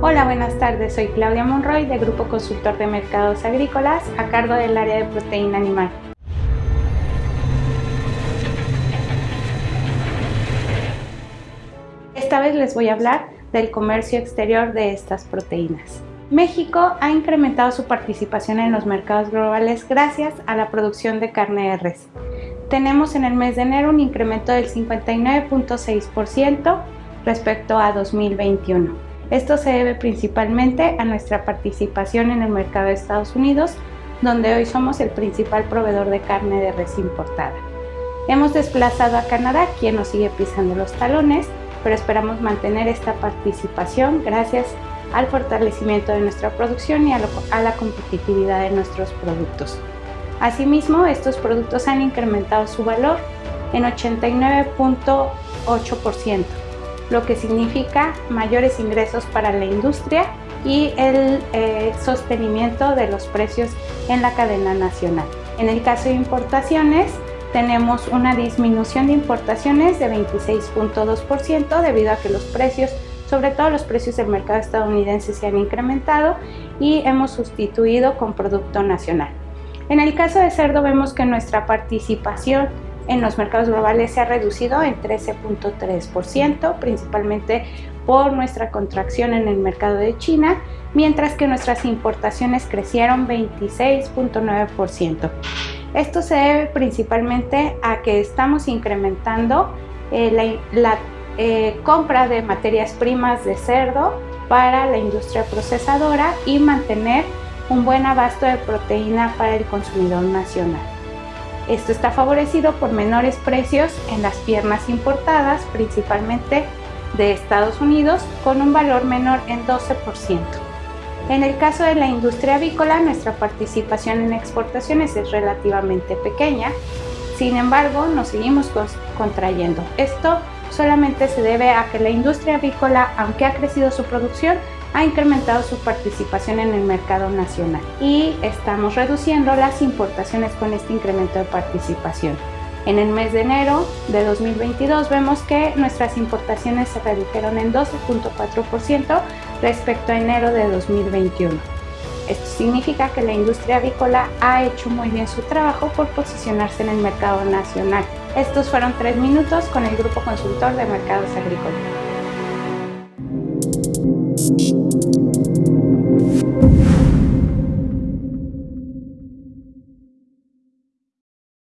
Hola, buenas tardes. Soy Claudia Monroy de Grupo Consultor de Mercados Agrícolas a cargo del área de proteína animal. Esta vez les voy a hablar del comercio exterior de estas proteínas. México ha incrementado su participación en los mercados globales gracias a la producción de carne de res. Tenemos en el mes de enero un incremento del 59.6% respecto a 2021. Esto se debe principalmente a nuestra participación en el mercado de Estados Unidos, donde hoy somos el principal proveedor de carne de res importada. Hemos desplazado a Canadá, quien nos sigue pisando los talones, pero esperamos mantener esta participación gracias al fortalecimiento de nuestra producción y a, la competitividad de nuestros productos. Asimismo, estos productos han incrementado su valor en 89.8%, lo que significa mayores ingresos para la industria y el eh, sostenimiento de los precios en la cadena nacional. En el caso de importaciones, tenemos una disminución de importaciones de 26.2% debido a que los precios sobre todo los precios del mercado estadounidense se han incrementado y hemos sustituido con producto nacional. En el caso de cerdo vemos que nuestra participación en los mercados globales se ha reducido en 13.3%, principalmente por nuestra contracción en el mercado de China, mientras que nuestras importaciones crecieron 26.9%. Esto se debe principalmente a que estamos incrementando eh, la eh, compra de materias primas de cerdo para la industria procesadora y mantener un buen abasto de proteína para el consumidor nacional. Esto está favorecido por menores precios en las piernas importadas, principalmente de Estados Unidos, con un valor menor en 12%. En el caso de la industria avícola, nuestra participación en exportaciones es relativamente pequeña, sin embargo, nos seguimos contrayendo. Esto solamente se debe a que la industria avícola, aunque ha crecido su producción, ha incrementado su participación en el mercado nacional y estamos reduciendo las importaciones con este incremento de participación. En el mes de enero de 2022 vemos que nuestras importaciones se redujeron en 12.4% respecto a enero de 2021. Esto significa que la industria avícola ha hecho muy bien su trabajo por posicionarse en el mercado nacional. Estos fueron tres minutos con el Grupo Consultor de Mercados Agrícolas.